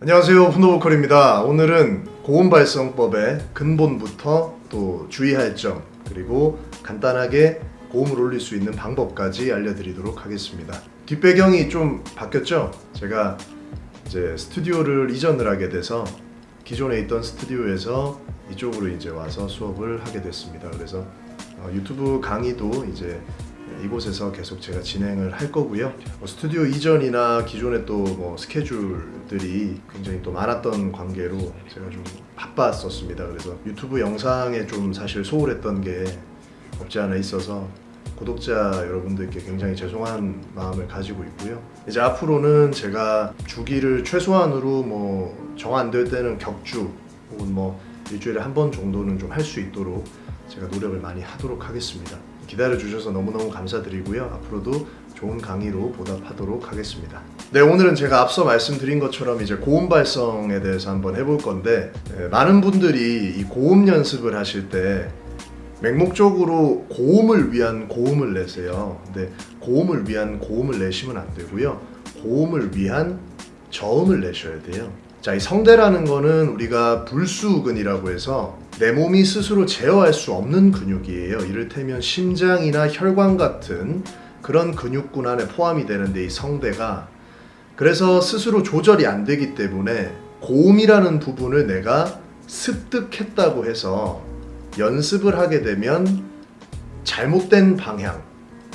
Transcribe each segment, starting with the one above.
안녕하세요 훈도보컬입니다. 오늘은 고음 발성법의 근본부터 또 주의할 점 그리고 간단하게 고음을 올릴 수 있는 방법까지 알려드리도록 하겠습니다. 뒷배경이 좀 바뀌었죠? 제가 이제 스튜디오를 이전을 하게 돼서 기존에 있던 스튜디오에서 이쪽으로 이제 와서 수업을 하게 됐습니다. 그래서 어, 유튜브 강의도 이제 이곳에서 계속 제가 진행을 할 거고요. 뭐 스튜디오 이전이나 기존에 또 뭐 스케줄들이 굉장히 또 많았던 관계로 제가 좀 바빴었습니다. 그래서 유튜브 영상에 좀 사실 소홀했던 게 없지 않아 있어서 구독자 여러분들께 굉장히 죄송한 마음을 가지고 있고요. 이제 앞으로는 제가 주기를 최소한으로 뭐 정 안 될 때는 격주 혹은 뭐 일주일에 한 번 정도는 좀 할 수 있도록 제가 노력을 많이 하도록 하겠습니다. 기다려 주셔서 너무너무 감사드리고요. 앞으로도 좋은 강의로 보답하도록 하겠습니다. 네, 오늘은 제가 앞서 말씀드린 것처럼 이제 고음 발성에 대해서 한번 해볼 건데 네, 많은 분들이 이 고음 연습을 하실 때 맹목적으로 고음을 위한 고음을 내세요. 근데 고음을 위한 고음을 내시면 안 되고요. 고음을 위한 저음을 내셔야 돼요. 자, 이 성대라는 거는 우리가 불수근이라고 해서 내 몸이 스스로 제어할 수 없는 근육이에요. 이를테면 심장이나 혈관 같은 그런 근육군 안에 포함이 되는데 이 성대가 그래서 스스로 조절이 안 되기 때문에 고음이라는 부분을 내가 습득했다고 해서 연습을 하게 되면 잘못된 방향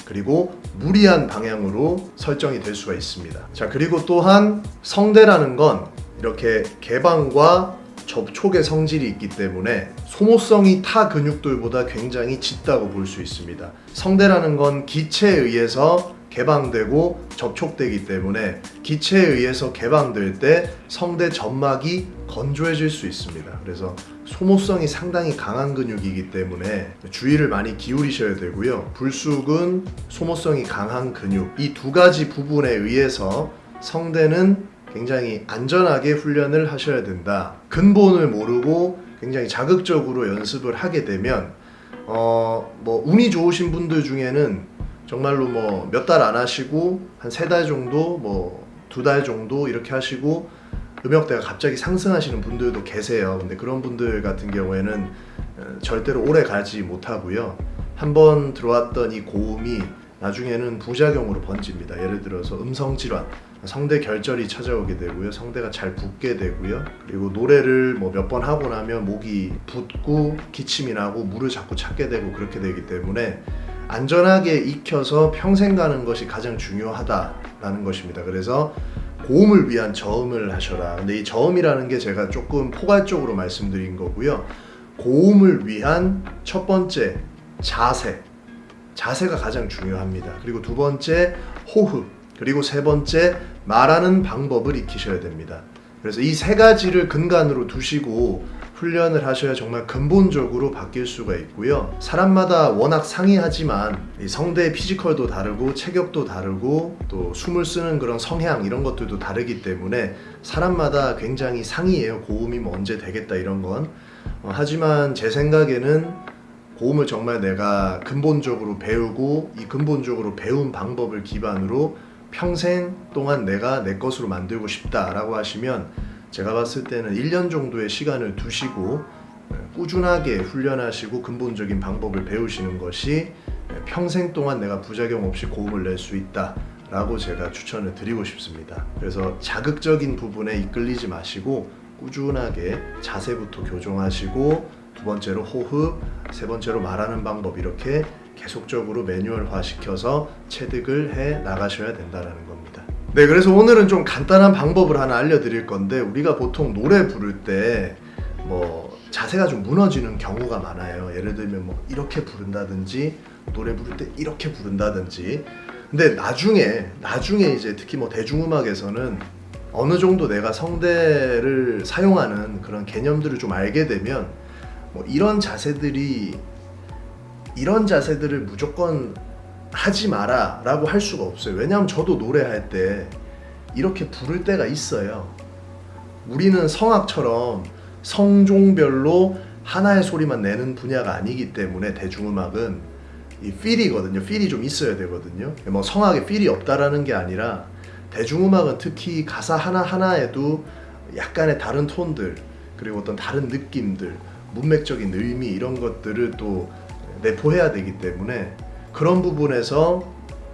그리고 무리한 방향으로 설정이 될 수가 있습니다. 자, 그리고 또한 성대라는 건 이렇게 개방과 접촉의 성질이 있기 때문에 소모성이 타 근육들보다 굉장히 짙다고 볼 수 있습니다. 성대라는 건 기체에 의해서 개방되고 접촉되기 때문에 기체에 의해서 개방될 때 성대 점막이 건조해질 수 있습니다. 그래서 소모성이 상당히 강한 근육이기 때문에 주의를 많이 기울이셔야 되고요. 불쑥은 소모성이 강한 근육 이 두 가지 부분에 의해서 성대는 굉장히 안전하게 훈련을 하셔야 된다. 근본을 모르고 굉장히 자극적으로 연습을 하게 되면 어 뭐 운이 좋으신 분들 중에는 정말로 뭐 몇 달 안 하시고 한 세 달 정도 뭐 두 달 정도 이렇게 하시고 음역대가 갑자기 상승하시는 분들도 계세요. 근데 그런 분들 같은 경우에는 어, 절대로 오래 가지 못하고요. 한번 들어왔던 이 고음이 나중에는 부작용으로 번집니다. 예를 들어서 음성 질환, 성대 결절이 찾아오게 되고요. 성대가 잘 붓게 되고요. 그리고 노래를 뭐 몇 번 하고 나면 목이 붓고 기침이 나고 물을 자꾸 찾게 되고 그렇게 되기 때문에 안전하게 익혀서 평생 가는 것이 가장 중요하다라는 것입니다. 그래서 고음을 위한 저음을 하셔라. 근데 이 저음이라는 게 제가 조금 포괄적으로 말씀드린 거고요. 고음을 위한 첫 번째 자세. 자세가 가장 중요합니다. 그리고 두 번째 호흡. 그리고 세 번째 말하는 방법을 익히셔야 됩니다. 그래서 이 세 가지를 근간으로 두시고 훈련을 하셔야 정말 근본적으로 바뀔 수가 있고요. 사람마다 워낙 상이하지만 이 성대의 피지컬도 다르고 체격도 다르고 또 숨을 쓰는 그런 성향 이런 것들도 다르기 때문에 사람마다 굉장히 상이에요. 고음이 뭐 언제 되겠다 이런 건. 어, 하지만 제 생각에는 고음을 정말 내가 근본적으로 배우고 이 근본적으로 배운 방법을 기반으로 평생 동안 내가 내 것으로 만들고 싶다라고 하시면 제가 봤을 때는 1년 정도의 시간을 두시고 꾸준하게 훈련하시고 근본적인 방법을 배우시는 것이 평생 동안 내가 부작용 없이 고음을 낼 수 있다 라고 제가 추천을 드리고 싶습니다. 그래서 자극적인 부분에 이끌리지 마시고 꾸준하게 자세부터 교정하시고 두 번째로 호흡, 세 번째로 말하는 방법 이렇게 계속적으로 매뉴얼화 시켜서 체득을 해 나가셔야 된다는 겁니다. 네, 그래서 오늘은 좀 간단한 방법을 하나 알려드릴 건데 우리가 보통 노래 부를 때 뭐 자세가 좀 무너지는 경우가 많아요. 예를 들면 뭐 이렇게 부른다든지 노래 부를 때 이렇게 부른다든지 근데 나중에 나중에 이제 특히 뭐 대중음악에서는 어느 정도 내가 성대를 사용하는 그런 개념들을 좀 알게 되면 뭐 이런 자세들이 이런 자세들을 무조건 하지 마라 라고 할 수가 없어요. 왜냐하면 저도 노래할 때 이렇게 부를 때가 있어요. 우리는 성악처럼 성종별로 하나의 소리만 내는 분야가 아니기 때문에 대중음악은 이 필이거든요. 필이 좀 있어야 되거든요. 뭐 성악에 필이 없다라는 게 아니라 대중음악은 특히 가사 하나하나에도 약간의 다른 톤들 그리고 어떤 다른 느낌들 문맥적인 의미 이런 것들을 또 내포해야 되기 때문에 그런 부분에서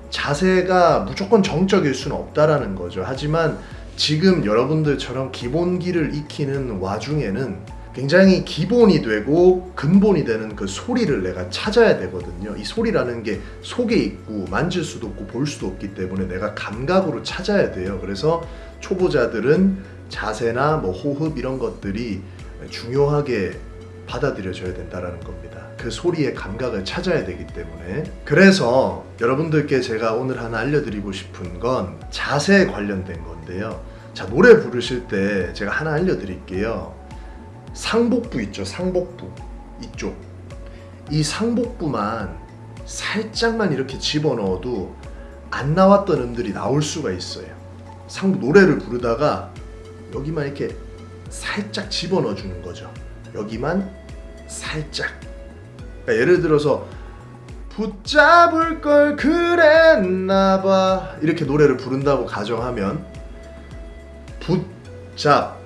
자세가 무조건 정적일 수는 없다라는 거죠. 하지만 지금 여러분들처럼 기본기를 익히는 와중에는 굉장히 기본이 되고 근본이 되는 그 소리를 내가 찾아야 되거든요. 이 소리라는 게 속에 있고 만질 수도 없고 볼 수도 없기 때문에 내가 감각으로 찾아야 돼요. 그래서 초보자들은 자세나 뭐 호흡 이런 것들이 중요하게 받아들여져야 된다라는 겁니다. 그 소리의 감각을 찾아야 되기 때문에 그래서 여러분들께 제가 오늘 하나 알려드리고 싶은 건 자세에 관련된 건데요. 자 노래 부르실 때 제가 하나 알려드릴게요. 상복부 있죠, 상복부 이쪽 이 상복부만 살짝만 이렇게 집어넣어도 안 나왔던 음들이 나올 수가 있어요. 상 노래를 부르다가 여기만 이렇게 살짝 집어넣어 주는 거죠. 여기만 살짝. 그러니까 예를 들어서 붙잡을 걸 그랬나봐. 이렇게 노래를 부른다고 가정하면 붙잡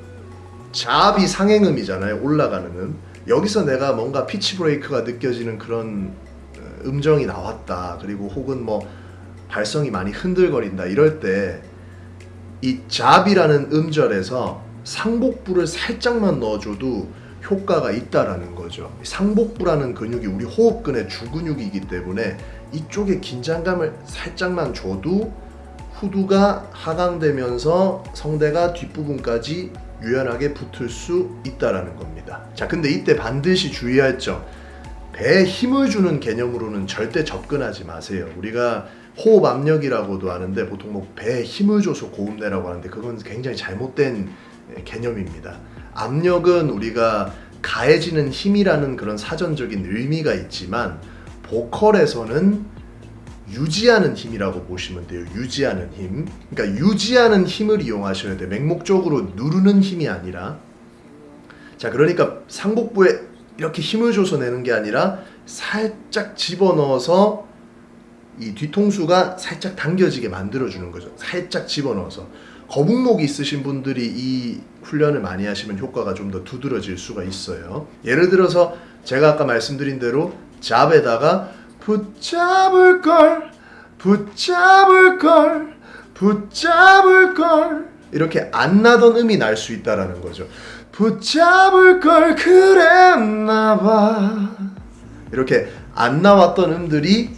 잡이 상행음이잖아요. 올라가는 음. 여기서 내가 뭔가 피치 브레이크가 느껴지는 그런 어, 음정이 나왔다. 그리고 혹은 뭐 발성이 많이 흔들거린다. 이럴 때 이 잡이라는 음절에서 상복부를 살짝만 넣어줘도 효과가 있다라는 거죠. 상복부라는 근육이 우리 호흡근의 주근육이기 때문에 이쪽에 긴장감을 살짝만 줘도 후두가 하강되면서 성대가 뒷부분까지 유연하게 붙을 수 있다라는 겁니다. 자, 근데 이때 반드시 주의할 점. 배에 힘을 주는 개념으로는 절대 접근하지 마세요. 우리가 호흡 압력이라고도 하는데 보통 뭐 배에 힘을 줘서 고음 내라고 하는데 그건 굉장히 잘못된 개념입니다. 압력은 우리가 가해지는 힘이라는 그런 사전적인 의미가 있지만 보컬에서는 유지하는 힘이라고 보시면 돼요. 유지하는 힘. 그러니까 유지하는 힘을 이용하셔야 돼요. 맹목적으로 누르는 힘이 아니라. 자, 그러니까 상복부에 이렇게 힘을 줘서 내는 게 아니라 살짝 집어넣어서 이 뒤통수가 살짝 당겨지게 만들어주는 거죠. 살짝 집어넣어서. 거북목이 있으신 분들이 이 훈련을 많이 하시면 효과가 좀 더 두드러질 수가 있어요. 예를 들어서 제가 아까 말씀드린 대로 잡에다가 붙잡을 걸, 붙잡을 걸, 붙잡을 걸 이렇게 안 나던 음이 날 수 있다라는 거죠. 붙잡을 걸 그랬나 봐. 이렇게 안 나왔던 음들이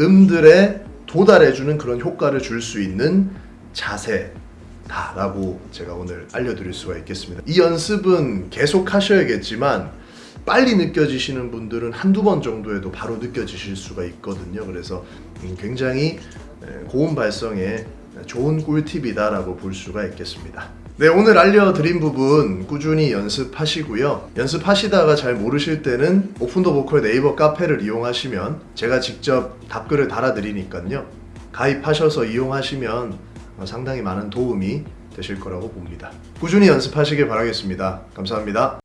음들에 도달해주는 그런 효과를 줄 수 있는 자세다 라고 제가 오늘 알려드릴 수가 있겠습니다. 이 연습은 계속 하셔야겠지만 빨리 느껴지시는 분들은 한두 번 정도에도 바로 느껴지실 수가 있거든요. 그래서 음, 굉장히 고음 발성에 좋은 꿀팁이다 라고 볼 수가 있겠습니다. 네, 오늘 알려드린 부분 꾸준히 연습하시고요. 연습하시다가 잘 모르실 때는 오픈더 보컬 네이버 카페를 이용하시면 제가 직접 답글을 달아드리니까요. 가입하셔서 이용하시면 상당히 많은 도움이 되실 거라고 봅니다. 꾸준히 연습하시길 바라겠습니다. 감사합니다.